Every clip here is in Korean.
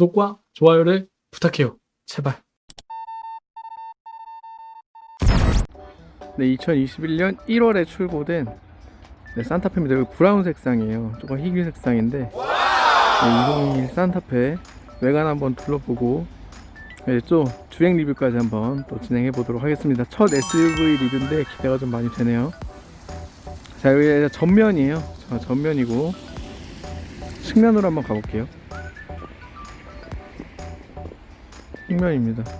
구독과 좋아요를 부탁해요. 제발. 네, 2021년 1월에 출고된 네, 산타페입니다. 여기 브라운 색상이에요. 조금 희귀 색상인데 네, 2021 산타페 외관 한번 둘러보고 네, 또 주행 리뷰까지 한번 또 진행해 보도록 하겠습니다. 첫 SUV 리뷰인데 기대가 좀 많이 되네요. 자, 여기 전면이에요. 자, 전면이고 측면으로 한번 가볼게요. 측면입니다. 자,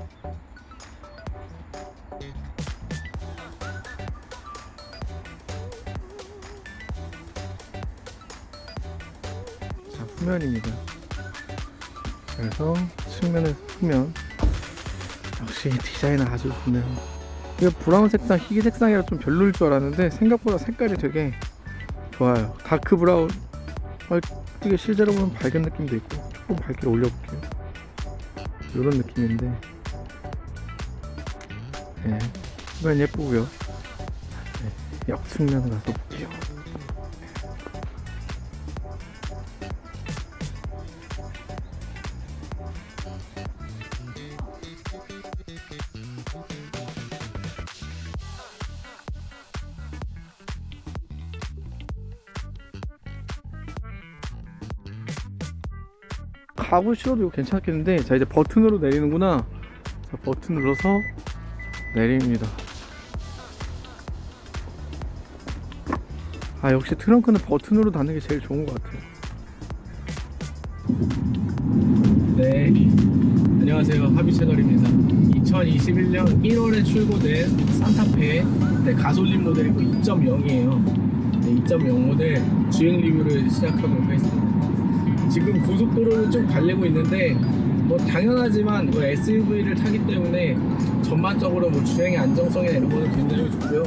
후면입니다. 그래서 측면에서 후면 역시 디자인은 아주 좋네요. 이거 브라운 색상, 희귀 색상이라 좀 별로일 줄 알았는데 생각보다 색깔이 되게 좋아요. 다크 브라운. 아, 이게 실제로 보면 밝은 느낌도 있고 조금 밝게 올려볼게요. 이런 느낌인데 네, 후면 예쁘고요. 네, 역측면 가서 볼게요. 가구 싫어도 이거 괜찮겠는데 자 이제 버튼으로 내리는구나. 자 버튼 눌러서 내립니다. 아 역시 트렁크는 버튼으로 닫는 게 제일 좋은 것 같아요. 네. 안녕하세요. 하비 채널입니다. 2021년 1월에 출고된 산타페 네, 가솔린 모델이고 2.0이에요. 네, 2.0 모델 주행 리뷰를 시작하도록 하겠습니다 지금 고속도로를 좀 달리고 있는데 뭐 당연하지만 뭐 SUV를 타기 때문에 전반적으로 뭐 주행의 안정성이나 이런 거는 굉장히 좋고요.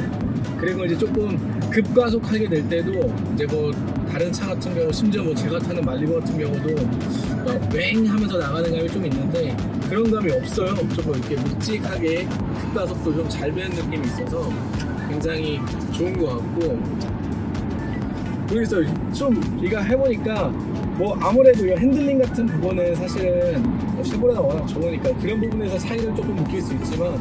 그리고 이제 조금 급가속하게 될 때도 이제 뭐 다른 차 같은 경우 심지어 뭐 제가 타는 말리버 같은 경우도 막웽 하면서 나가는 감이 좀 있는데 그런 감이 없어요. 조금 이렇게 묵직하게 급가속도 좀 잘 배는 느낌이 있어서 굉장히 좋은 것 같고 모르겠어요. 좀 이거 해보니까 뭐 아무래도 이 핸들링 같은 부분은 사실은 뭐 쉐보레가 워낙 좋으니까 그런 부분에서 차이를 조금 느낄 수 있지만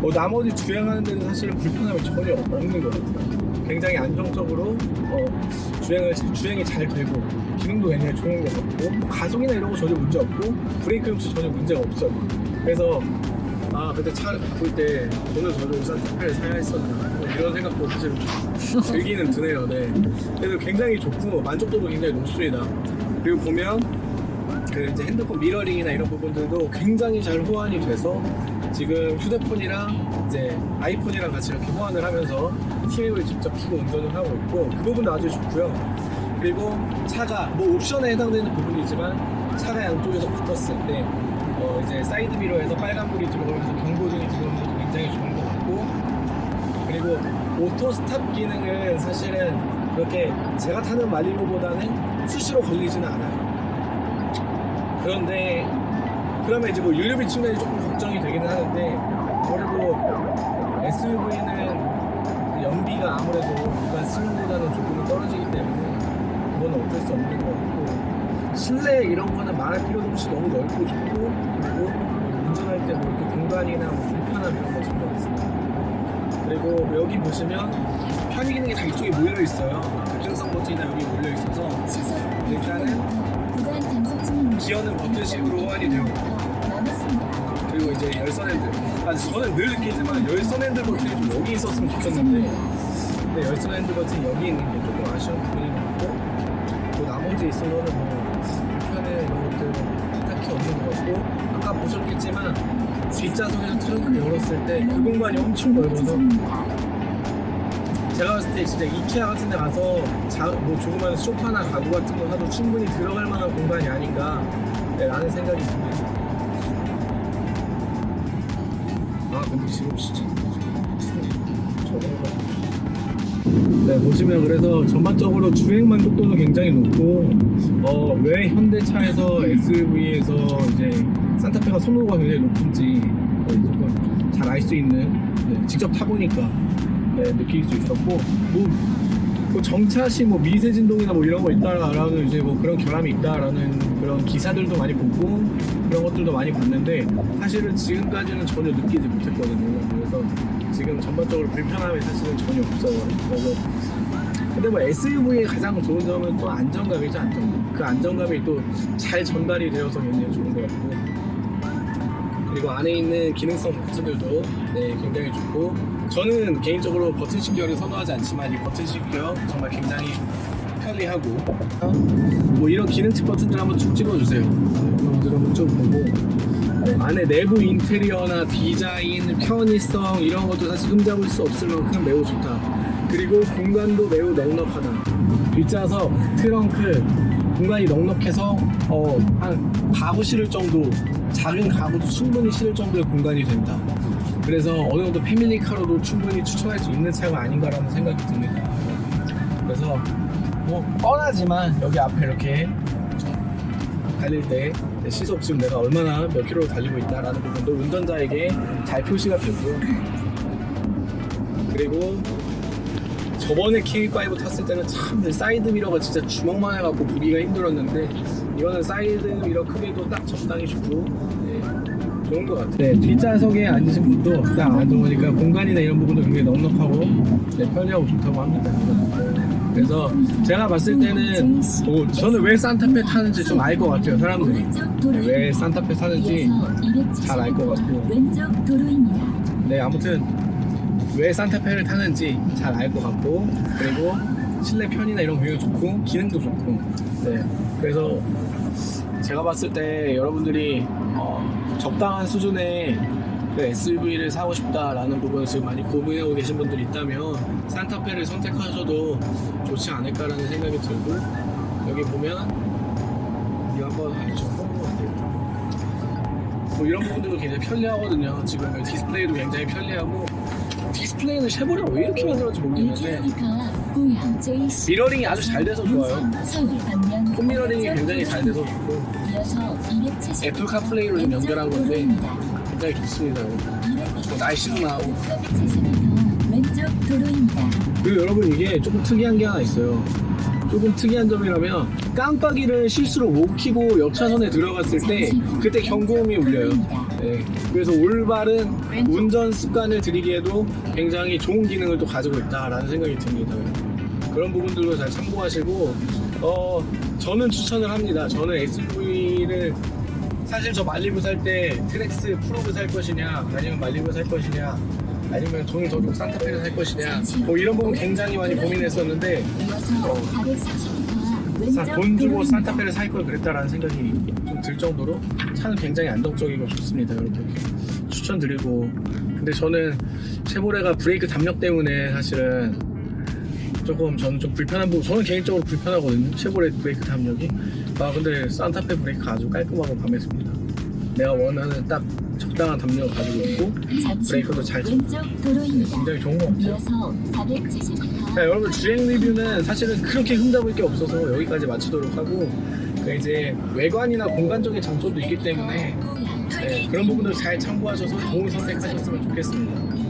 뭐 나머지 주행하는 데는 사실은 불편함이 전혀 없는 것 같아요. 굉장히 안정적으로 어, 주행을 주행이 잘 되고 기능도 굉장히 좋은 것 같고 뭐 가속이나 이런 거 전혀 문제 없고 브레이크 역시 전혀 문제가 없어요. 그래서 아 그때 차를 바꿀 때 오늘 저도 산타페를 사야 했었나 뭐 이런 생각도 사실 들기는 드네요. 네. 그래서 굉장히 좋고 만족도도 굉장히 높습니다. 그리고 보면 그 이제 핸드폰 미러링이나 이런 부분들도 굉장히 잘 호환이 돼서 지금 휴대폰이랑 이제 아이폰이랑 같이 이렇게 호환을 하면서 TV를 직접 켜고 운전을 하고 있고 그 부분도 아주 좋고요. 그리고 차가 뭐 옵션에 해당되는 부분이지만 차가 양쪽에서 붙었을 때 어 이제 사이드 미러에서 빨간불이 들어오면서 경고등이 들어오는 것도 굉장히 좋은 것 같고 그리고 auto stop 기능은 사실은 그렇게 제가 타는 말리부보다는 수시로 걸리지는 않아요. 그런데 그러면 이제 뭐 유류비 측면이 조금 걱정이 되기는 하는데 아무래도 SUV는 연비가 아무래도 일반 승용보다는 조금 떨어지기 때문에 그건 어쩔 수 없는 것 같고 실내 이런 거는 말할 필요도 없이 너무 넓고 좋고 그리고 운전할 때 뭐 이렇게 공간이나 뭐 불편함 이런 거 전혀 없습니다. 그리고 여기 보시면 편의 기능이 다 이쪽에 몰려 있어요. 급증성 버튼이나 여기 몰려 있어서 일단은. 기어는 버튼 식으로 호환이 되고 그리고 이제 열선 핸들. 아 저는 늘 느끼지만 열선 핸들 버튼이 좀 여기 있었으면 좋겠는데 근데 열선 핸들 버튼이 여기 있는 게 조금 아쉬운 부분인 것 같고 또 나머지 있으면은 뭐 불편해 이런 것들 딱히 없는 것 같고 아까 보셨겠지만 뒷좌석에서 트렁크 열었을 때 그 공간이 엄청 넓어서 제가 봤을 때 진짜 이케아 같은 데 가서 자, 뭐 조그만 소파나 가구 같은 거 사도 충분히 들어갈 만한 공간이 아닌가 네, 라는 생각이 듭니다. 아 근데 지금 진짜 네 보시면 그래서 전반적으로 주행 만족도는 굉장히 높고 어, 왜 현대차에서 SUV에서 이제 산타페가 선호도가 굉장히 높은지 어, 조금 잘알 수 있는 네, 직접 타보니까 네, 느낄 수 있었고 뭐 뭐 정차시 뭐 미세 진동이나 뭐 이런 거 있다라는 이제 뭐 그런 결함이 있다라는 그런 기사들도 많이 보고 그런 것들도 많이 봤는데 사실은 지금까지는 전혀 느끼지 못했거든요. 그래서 지금 전반적으로 불편함이 사실은 전혀 없어요. 그래서 근데 뭐 SUV의 가장 좋은 점은 또 안정감이죠 안정감. 그 안정감이 또 잘 전달이 되어서 굉장히 좋은 것 같고 그리고 안에 있는 기능성 버튼들도 네, 굉장히 좋고. 저는 개인적으로 버튼식 기어를 선호하지 않지만 이 버튼식 기어 정말 굉장히 편리하고. 뭐 이런 기능식 버튼들 한번 쭉 찍어주세요. 이런 것들 한번 쭉 보고. 안에 내부 인테리어나 디자인, 편의성 이런 것도 사실 흠잡을 수 없을 만큼 매우 좋다. 그리고 공간도 매우 넉넉하다. 뒷좌석, 트렁크 공간이 넉넉해서 어, 한 가구 실을 정도 작은 가구도 충분히 실을 정도의 공간이 된다 그래서 어느 정도 패밀리카로도 충분히 추천할 수 있는 차가 아닌가라는 생각이 듭니다. 그래서 뭐 뻔하지만 여기 앞에 이렇게 달릴 때 시속 지금 내가 얼마나 몇 킬로 달리고 있다라는 부분도 운전자에게 잘 표시가 되고요. 그리고 저번에 K5 탔을 때는 참 사이드 미러가 진짜 주먹만 해갖고 보기가 힘들었는데 이거는 사이드 미러 크기도 딱 적당히 좋고 네, 좋은 것 같아요. 네, 뒷좌석에 앉으신 분도 딱 앉아보니까 공간이나 이런 부분도 굉장히 넉넉하고 네, 편리하고 좋다고 합니다. 그래서 제가 봤을 때는 뭐 저는 왜 산타페 타는지 좀 알 것 같아요 사람들이 네, 왜 산타페 타는지 잘 알 것 같고. 네 아무튼 왜 산타페를 타는지 잘 알 것 같고 그리고 실내 편이나 이런 거 굉장히 좋고 기능도 좋고 네 그래서 제가 봤을 때 여러분들이 어, 적당한 수준의 그 SUV를 사고 싶다라는 부분을 지금 많이 고민하고 계신 분들이 있다면 산타페를 선택하셔도 좋지 않을까라는 생각이 들고 여기 보면 이거 한번 같아요. 뭐 이런 부분들도 굉장히 편리하거든요. 지금 디스플레이도 굉장히 편리하고 디스플레이는 쉐보레가 왜 이렇게 만들었는지 모르겠는데 1km 고양 JC mirroring이 아주 잘 돼서 좋아요 phone mirroring이 굉장히 잘 돼서 좋고. 이어서 270m Apple CarPlay로 좀 연결한 건데 굉장히 좋습니다. 뭐 날씨도 나오고. 그리고 여러분 이게 조금 특이한 게 하나 있어요. 조금 특이한 점이라면 깜빡이를 실수로 못 켜고 옆 차선에 들어갔을 때 그때 경고음이 울려요. 네, 그래서 올바른 운전 습관을 들이기에도 굉장히 좋은 기능을 또 가지고 있다라는 생각이 듭니다. 그런 부분들도 잘 참고하시고, 어, 저는 추천을 합니다. 저는 SUV를 사실 저 말리부 살 때 트렉스 프로브 살 것이냐, 아니면 말리부 살 것이냐, 아니면 종이 저격 산타페를 살 것이냐, 뭐 이런 부분 굉장히 많이 고민했었는데, 이어서 440m 사- 왼쪽 돈 주고. 산타페를 살 걸 그랬다라는 생각이 좀 들 정도로 차는 굉장히 안정적이고 좋습니다 여러분 추천드리고 근데 저는 쉐보레가 브레이크 담력 때문에 사실은 조금 저는 좀 불편한 부분 저는 개인적으로 불편하거든요 쉐보레 브레이크 담력이 아 근데 산타페 브레이크가 아주 깔끔하고 듭니다 내가 원하는 딱 적당한 담력을 가지고 있고 브레이크도 잘 쳐. 왼쪽 도로입니다. 굉장히 좋은 것 같아요 이어서 470m 자 여러분 주행 리뷰는 사실은 그렇게 흠잡을 게 없어서 여기까지 마치도록 하고 그 이제 외관이나 공간적인 장점도 있기 때문에 네, 그런 부분들 잘 참고하셔서 좋은 선택하셨으면 좋겠습니다.